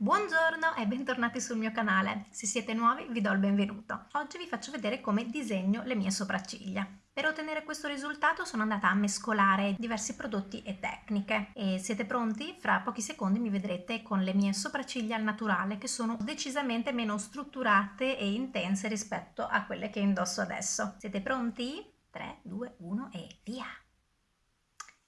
Buongiorno e bentornati sul mio canale. Se siete nuovi vi do il benvenuto. Oggi vi faccio vedere come disegno le mie sopracciglia. Per ottenere questo risultato sono andata a mescolare diversi prodotti e tecniche e siete pronti? Fra pochi secondi mi vedrete con le mie sopracciglia al naturale che sono decisamente meno strutturate e intense rispetto a quelle che indosso adesso. Siete pronti? 3, 2, 1 e via!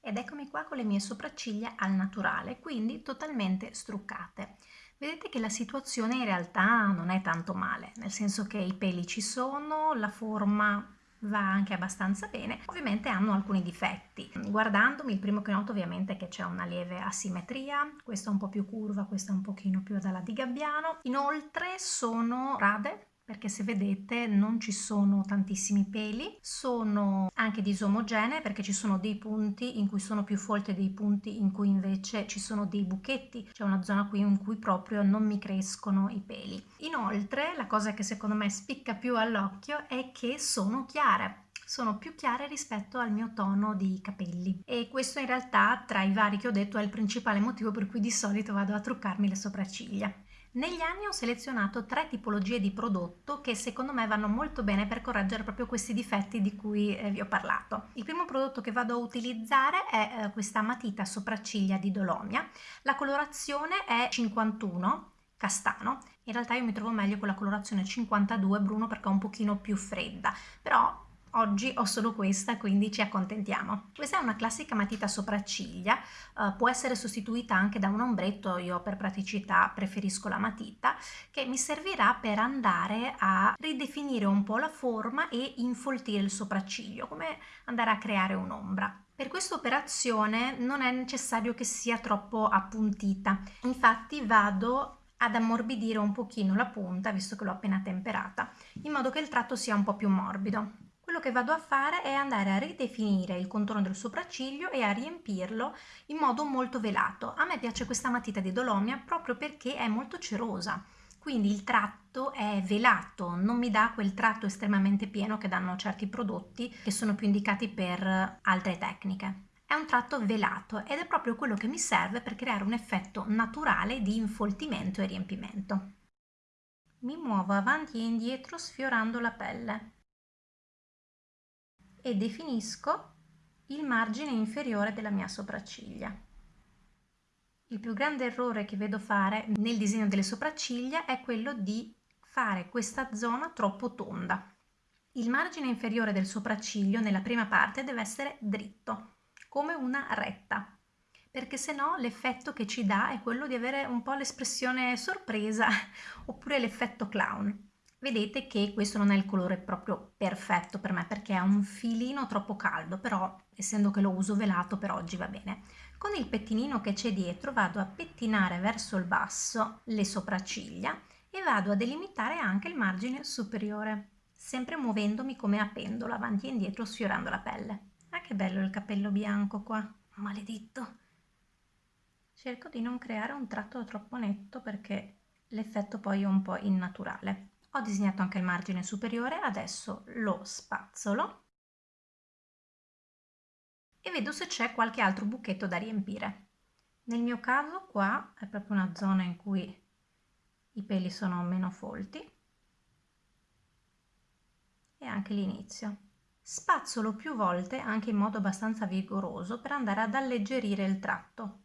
Ed eccomi qua con le mie sopracciglia al naturale, quindi totalmente struccate. Vedete che la situazione in realtà non è tanto male, nel senso che i peli ci sono, la forma va anche abbastanza bene, ovviamente hanno alcuni difetti. Guardandomi il primo che noto ovviamente è che c'è una lieve asimmetria, questa è un po' più curva, questa è un pochino più dalla di Gabbiano. Inoltre sono rade, perché se vedete non ci sono tantissimi peli, sono anche disomogenee perché ci sono dei punti in cui sono più folte dei punti in cui invece ci sono dei buchetti, c'è una zona qui in cui proprio non mi crescono i peli. Inoltre la cosa che secondo me spicca più all'occhio è che sono chiare, sono più chiare rispetto al mio tono di capelli e questo in realtà tra i vari che ho detto è il principale motivo per cui di solito vado a truccarmi le sopracciglia. Negli anni ho selezionato tre tipologie di prodotto che secondo me vanno molto bene per correggere proprio questi difetti di cui eh, vi ho parlato. Il primo prodotto che vado a utilizzare è eh, questa matita sopracciglia di Dolomia. La colorazione è 51 castano. In realtà io mi trovo meglio con la colorazione 52 bruno perché è un pochino più fredda, però Oggi ho solo questa, quindi ci accontentiamo. Questa è una classica matita sopracciglia, uh, può essere sostituita anche da un ombretto, io per praticità preferisco la matita, che mi servirà per andare a ridefinire un po' la forma e infoltire il sopracciglio, come andare a creare un'ombra. Per questa operazione non è necessario che sia troppo appuntita, infatti vado ad ammorbidire un pochino la punta, visto che l'ho appena temperata, in modo che il tratto sia un po' più morbido quello che vado a fare è andare a ridefinire il contorno del sopracciglio e a riempirlo in modo molto velato. A me piace questa matita di Dolomia proprio perché è molto cerosa, quindi il tratto è velato, non mi dà quel tratto estremamente pieno che danno certi prodotti che sono più indicati per altre tecniche. È un tratto velato ed è proprio quello che mi serve per creare un effetto naturale di infoltimento e riempimento. Mi muovo avanti e indietro sfiorando la pelle e definisco il margine inferiore della mia sopracciglia. Il più grande errore che vedo fare nel disegno delle sopracciglia è quello di fare questa zona troppo tonda. Il margine inferiore del sopracciglio nella prima parte deve essere dritto, come una retta, perché se no l'effetto che ci dà è quello di avere un po' l'espressione sorpresa oppure l'effetto clown vedete che questo non è il colore proprio perfetto per me perché è un filino troppo caldo però essendo che lo uso velato per oggi va bene. Con il pettinino che c'è dietro vado a pettinare verso il basso le sopracciglia e vado a delimitare anche il margine superiore sempre muovendomi come a pendola avanti e indietro sfiorando la pelle. Ah che bello il capello bianco qua maledetto. Cerco di non creare un tratto troppo netto perché l'effetto poi è un po' innaturale ho disegnato anche il margine superiore, adesso lo spazzolo e vedo se c'è qualche altro buchetto da riempire. Nel mio caso qua è proprio una zona in cui i peli sono meno folti e anche l'inizio. Spazzolo più volte anche in modo abbastanza vigoroso per andare ad alleggerire il tratto.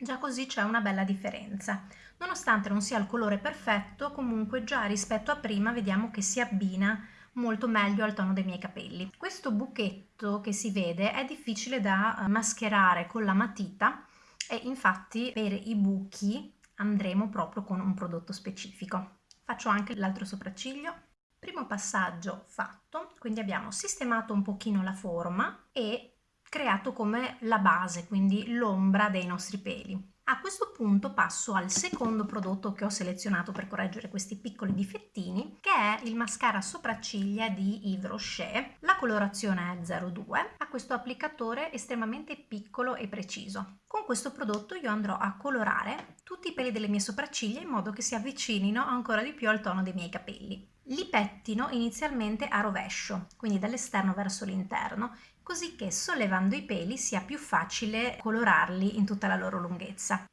Già così c'è una bella differenza. Nonostante non sia il colore perfetto, comunque già rispetto a prima vediamo che si abbina molto meglio al tono dei miei capelli. Questo buchetto che si vede è difficile da eh, mascherare con la matita e infatti per i buchi andremo proprio con un prodotto specifico. Faccio anche l'altro sopracciglio. Primo passaggio fatto, quindi abbiamo sistemato un pochino la forma e creato come la base, quindi l'ombra dei nostri peli. A questo punto passo al secondo prodotto che ho selezionato per correggere questi piccoli difettini, che è il mascara sopracciglia di Yves Rocher. La colorazione è 02, ha questo applicatore estremamente piccolo e preciso. Con questo prodotto io andrò a colorare tutti i peli delle mie sopracciglia in modo che si avvicinino ancora di più al tono dei miei capelli. Li pettino inizialmente a rovescio, quindi dall'esterno verso l'interno, così che sollevando i peli sia più facile colorarli in tutta la loro lunghezza.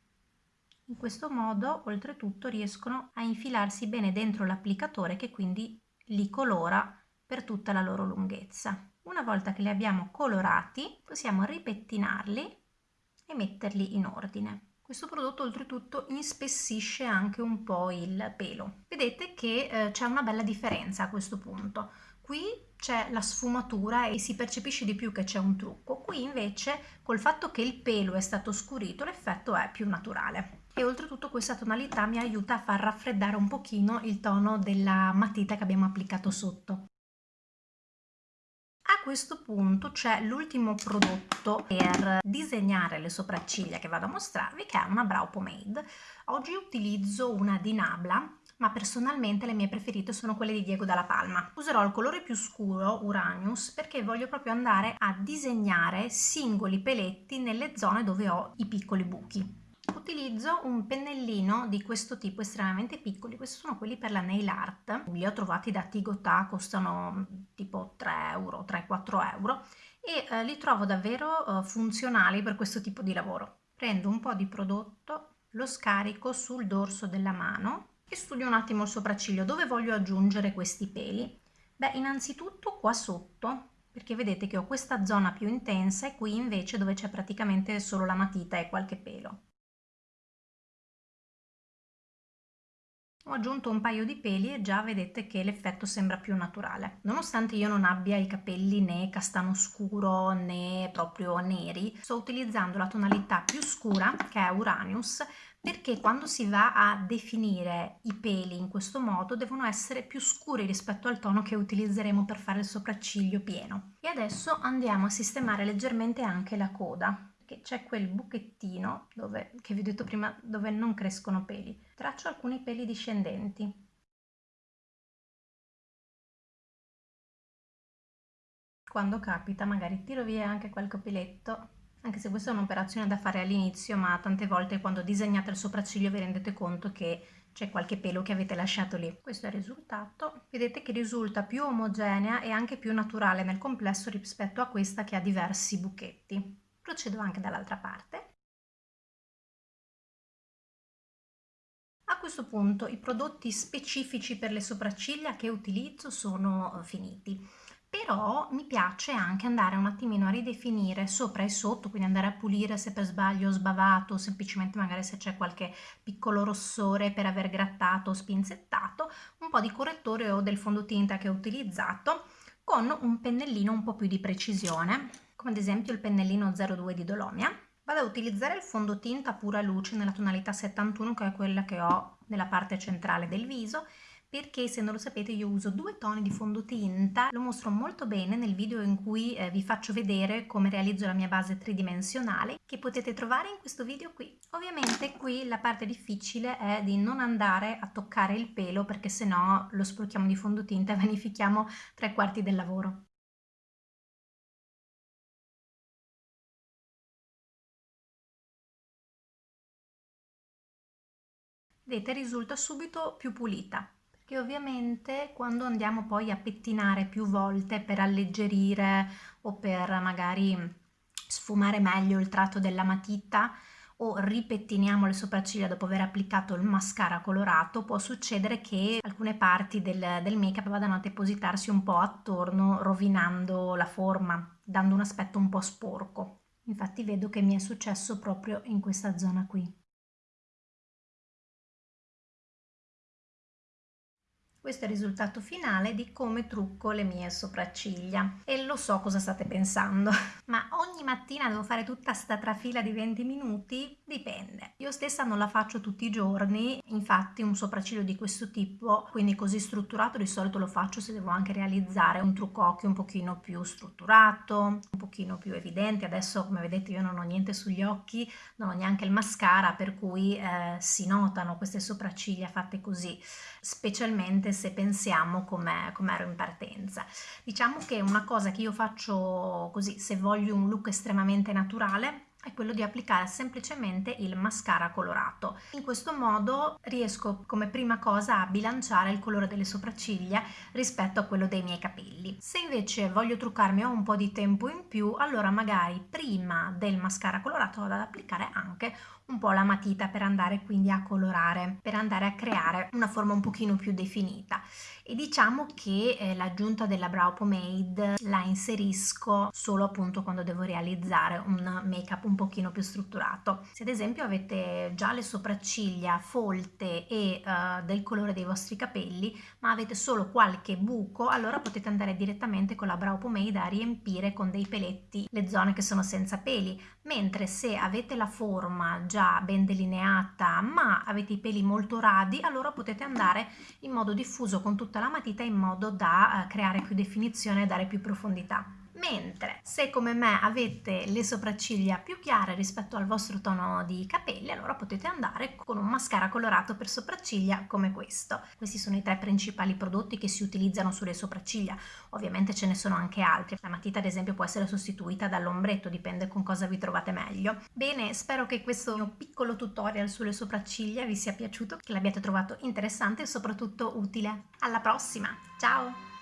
In questo modo, oltretutto, riescono a infilarsi bene dentro l'applicatore che quindi li colora per tutta la loro lunghezza. Una volta che li abbiamo colorati, possiamo ripettinarli e metterli in ordine. Questo prodotto oltretutto inspessisce anche un po' il pelo. Vedete che eh, c'è una bella differenza a questo punto. Qui c'è la sfumatura e si percepisce di più che c'è un trucco. Qui invece col fatto che il pelo è stato scurito l'effetto è più naturale. E oltretutto questa tonalità mi aiuta a far raffreddare un pochino il tono della matita che abbiamo applicato sotto. A questo punto c'è l'ultimo prodotto per disegnare le sopracciglia che vado a mostrarvi che è una brow pomade. Oggi utilizzo una di Nabla ma personalmente le mie preferite sono quelle di Diego Dalla Palma. Userò il colore più scuro, Uranius, perché voglio proprio andare a disegnare singoli peletti nelle zone dove ho i piccoli buchi utilizzo un pennellino di questo tipo estremamente piccoli, questi sono quelli per la nail art, li ho trovati da Tigotà, costano mm, tipo 3 euro, 3-4 euro e eh, li trovo davvero eh, funzionali per questo tipo di lavoro. Prendo un po' di prodotto, lo scarico sul dorso della mano e studio un attimo il sopracciglio dove voglio aggiungere questi peli. Beh, innanzitutto qua sotto, perché vedete che ho questa zona più intensa e qui invece dove c'è praticamente solo la matita e qualche pelo. Ho aggiunto un paio di peli e già vedete che l'effetto sembra più naturale. Nonostante io non abbia i capelli né castano scuro né proprio neri, sto utilizzando la tonalità più scura che è Uranius perché quando si va a definire i peli in questo modo devono essere più scuri rispetto al tono che utilizzeremo per fare il sopracciglio pieno. E adesso andiamo a sistemare leggermente anche la coda che c'è quel buchettino dove, che vi ho detto prima dove non crescono peli. Traccio alcuni peli discendenti. Quando capita magari tiro via anche qualche peletto, anche se questa è un'operazione da fare all'inizio, ma tante volte quando disegnate il sopracciglio vi rendete conto che c'è qualche pelo che avete lasciato lì. Questo è il risultato. Vedete che risulta più omogenea e anche più naturale nel complesso rispetto a questa che ha diversi buchetti. Procedo anche dall'altra parte. A questo punto i prodotti specifici per le sopracciglia che utilizzo sono eh, finiti però mi piace anche andare un attimino a ridefinire sopra e sotto, quindi andare a pulire se per sbaglio ho sbavato, semplicemente magari se c'è qualche piccolo rossore per aver grattato o spinzettato, un po' di correttore o del fondotinta che ho utilizzato con un pennellino un po' più di precisione come ad esempio il pennellino 02 di Dolomia. Vado a utilizzare il fondotinta pura luce nella tonalità 71 che è quella che ho nella parte centrale del viso perché se non lo sapete io uso due toni di fondotinta, lo mostro molto bene nel video in cui eh, vi faccio vedere come realizzo la mia base tridimensionale che potete trovare in questo video qui. Ovviamente qui la parte difficile è di non andare a toccare il pelo perché sennò lo sporchiamo di fondotinta e vanifichiamo tre quarti del lavoro. Vedete risulta subito più pulita perché ovviamente quando andiamo poi a pettinare più volte per alleggerire o per magari sfumare meglio il tratto della matita o ripettiniamo le sopracciglia dopo aver applicato il mascara colorato può succedere che alcune parti del, del make up vadano a depositarsi un po' attorno rovinando la forma dando un aspetto un po' sporco. Infatti vedo che mi è successo proprio in questa zona qui Questo è il risultato finale di come trucco le mie sopracciglia e lo so cosa state pensando, ma ogni mattina devo fare tutta sta trafila di 20 minuti? Dipende. Io stessa non la faccio tutti i giorni, infatti un sopracciglio di questo tipo, quindi così strutturato, di solito lo faccio se devo anche realizzare un trucco occhio un pochino più strutturato, un pochino più evidente. Adesso come vedete io non ho niente sugli occhi, non ho neanche il mascara, per cui eh, si notano queste sopracciglia fatte così, specialmente se pensiamo come com ero in partenza. Diciamo che una cosa che io faccio così, se voglio un look estremamente naturale, è quello di applicare semplicemente il mascara colorato. In questo modo riesco come prima cosa a bilanciare il colore delle sopracciglia rispetto a quello dei miei capelli. Se invece voglio truccarmi ho un po' di tempo in più, allora magari prima del mascara colorato vado ad applicare anche un po' la matita per andare quindi a colorare, per andare a creare una forma un pochino più definita e diciamo che eh, l'aggiunta della brow pomade la inserisco solo appunto quando devo realizzare un make up un pochino più strutturato. Se ad esempio avete già le sopracciglia folte e uh, del colore dei vostri capelli ma avete solo qualche buco allora potete andare direttamente con la brow pomade a riempire con dei peletti le zone che sono senza peli mentre se avete la forma già ben delineata ma avete i peli molto radi allora potete andare in modo diffuso con tutta la matita in modo da eh, creare più definizione e dare più profondità mentre se come me avete le sopracciglia più chiare rispetto al vostro tono di capelli allora potete andare con un mascara colorato per sopracciglia come questo. Questi sono i tre principali prodotti che si utilizzano sulle sopracciglia. Ovviamente ce ne sono anche altri. La matita ad esempio può essere sostituita dall'ombretto dipende con cosa vi trovate meglio. Bene spero che questo mio piccolo tutorial sulle sopracciglia vi sia piaciuto che l'abbiate trovato interessante e soprattutto utile. Alla prossima! Ciao